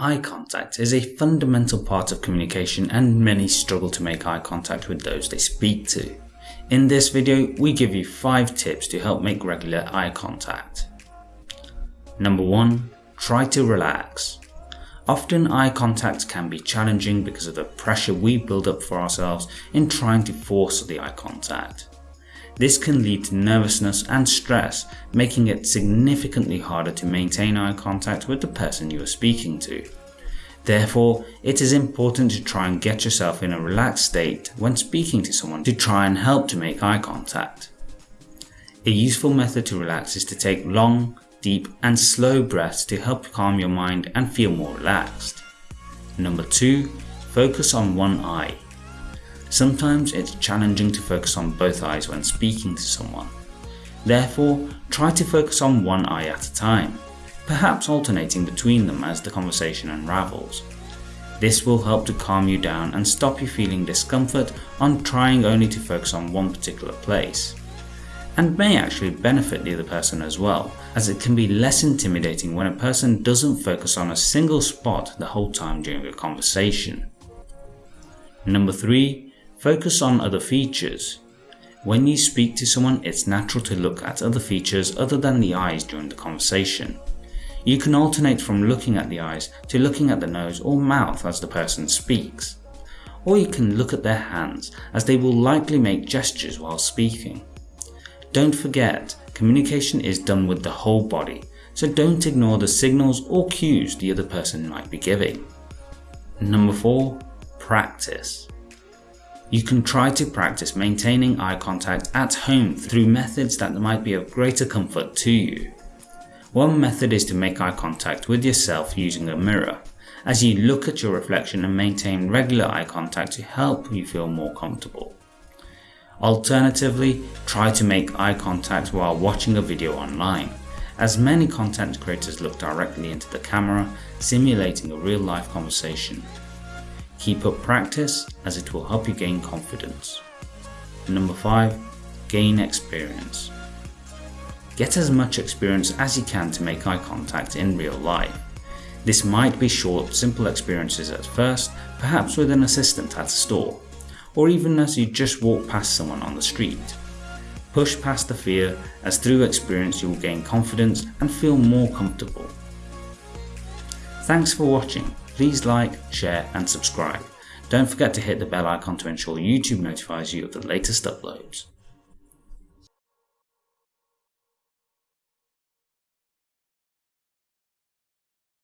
Eye contact is a fundamental part of communication and many struggle to make eye contact with those they speak to. In this video, we give you 5 tips to help make regular eye contact. Number 1. Try to relax. Often eye contact can be challenging because of the pressure we build up for ourselves in trying to force the eye contact. This can lead to nervousness and stress, making it significantly harder to maintain eye contact with the person you are speaking to. Therefore, it is important to try and get yourself in a relaxed state when speaking to someone to try and help to make eye contact. A useful method to relax is to take long, deep and slow breaths to help calm your mind and feel more relaxed. Number 2. Focus on one eye. Sometimes it's challenging to focus on both eyes when speaking to someone. Therefore, try to focus on one eye at a time, perhaps alternating between them as the conversation unravels. This will help to calm you down and stop you feeling discomfort on trying only to focus on one particular place. And may actually benefit the other person as well, as it can be less intimidating when a person doesn't focus on a single spot the whole time during a conversation. Number 3 Focus on other features. When you speak to someone, it's natural to look at other features other than the eyes during the conversation. You can alternate from looking at the eyes to looking at the nose or mouth as the person speaks. Or you can look at their hands as they will likely make gestures while speaking. Don't forget, communication is done with the whole body, so don't ignore the signals or cues the other person might be giving. Number 4. Practice. You can try to practice maintaining eye contact at home through methods that might be of greater comfort to you. One method is to make eye contact with yourself using a mirror, as you look at your reflection and maintain regular eye contact to help you feel more comfortable. Alternatively, try to make eye contact while watching a video online, as many content creators look directly into the camera, simulating a real life conversation. Keep up practice as it will help you gain confidence. Number 5. Gain experience. Get as much experience as you can to make eye contact in real life. This might be short, simple experiences at first, perhaps with an assistant at a store, or even as you just walk past someone on the street. Push past the fear as through experience you will gain confidence and feel more comfortable. Thanks for watching. Please like, share and subscribe. Don't forget to hit the bell icon to ensure YouTube notifies you of the latest uploads.